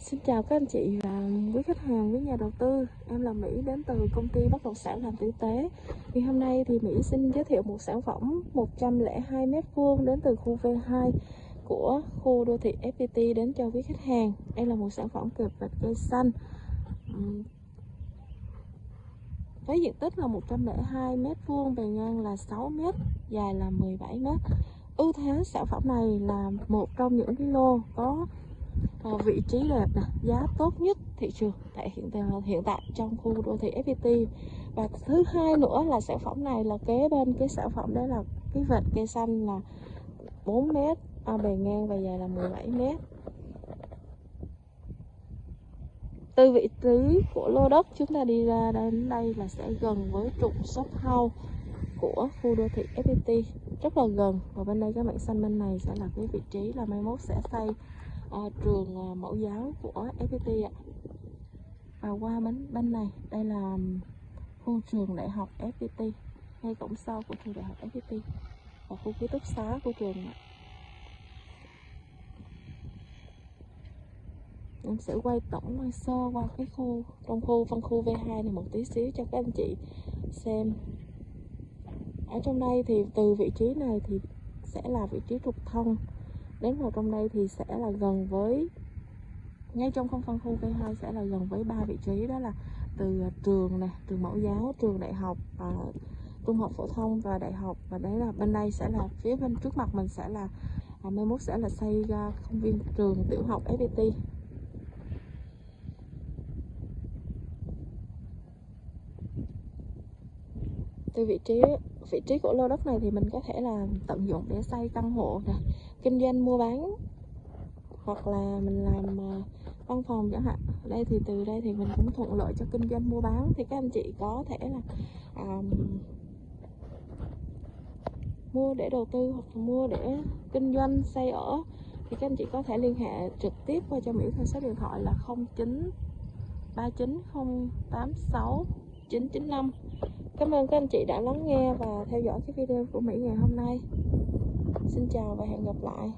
Xin chào các anh chị và quý khách hàng, quý nhà đầu tư. Em là Mỹ đến từ công ty bất động sản làm tử tế. Thì hôm nay thì Mỹ xin giới thiệu một sản phẩm 102 m2 đến từ khu V2 của khu đô thị FPT đến cho quý khách hàng. Đây là một sản phẩm kẹp vạch cây xanh. Với diện tích là 102 m2, bề ngang là 6 m, dài là 17 m. Ưu thế sản phẩm này là một trong những cái lô có à, vị trí đẹp nè giá tốt nhất thị trường tại hiện tại, hiện tại trong khu đô thị FPT và thứ hai nữa là sản phẩm này là kế bên cái sản phẩm đó là cái vệt cây xanh là 4 mét à, bề ngang và dài là 17 mét. Từ vị trí của lô đất chúng ta đi ra đến đây là sẽ gần với trục shop house của khu đô thị FPT rất là gần. Và bên đây các bạn xanh bên này sẽ là cái vị trí là mai mốt sẽ xây uh, trường uh, mẫu giáo của FPT ạ. Và qua bên bên này đây là khu trường đại học FPT ngay cổng sau của trường đại học FPT và khu ký túc xá của trường ạ. Em sẽ quay tổng quay sơ qua cái khu trong khu phân khu V2 này một tí xíu cho các anh chị xem. Ở trong đây thì từ vị trí này thì sẽ là vị trí trục thông đến vào trong đây thì sẽ là gần với ngay trong không phân khu V2 sẽ là gần với ba vị trí đó là từ à, trường nè trường mẫu giáo trường đại học à, trung học phổ thông và đại học. Và đấy là bên đây sẽ là phía bên trước mặt mình sẽ là à, mai mốt sẽ là xây ra công viên trường tiểu học FPT từ vị trí vị trí của lô đất này thì mình có thể là tận dụng để xây căn hộ nè kinh doanh mua bán hoặc là mình làm ờ, văn phòng chẳng hạn. Đây thì từ đây thì mình cũng thuận lợi cho kinh doanh mua bán. Thì các anh chị có thể là um, mua để đầu tư hoặc là mua để kinh doanh xây ở. Thì các anh chị có thể liên hệ trực tiếp qua cho Mỹ theo số điện thoại là 09 39086 995 Cảm ơn các anh chị đã lắng nghe và theo dõi cái video của Mỹ ngày hôm nay. Xin chào và hẹn gặp lại.